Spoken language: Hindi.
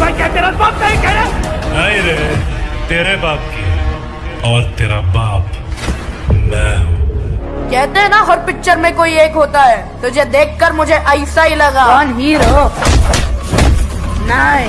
भाई क्या तेरा बाप नहीं कह नहीं रे तेरे बाप की और तेरा बाप मैं कहते हैं ना हर पिक्चर में कोई एक होता है। तुझे देखकर मुझे ऐसा ही लगा। कौन हीरो? नहीं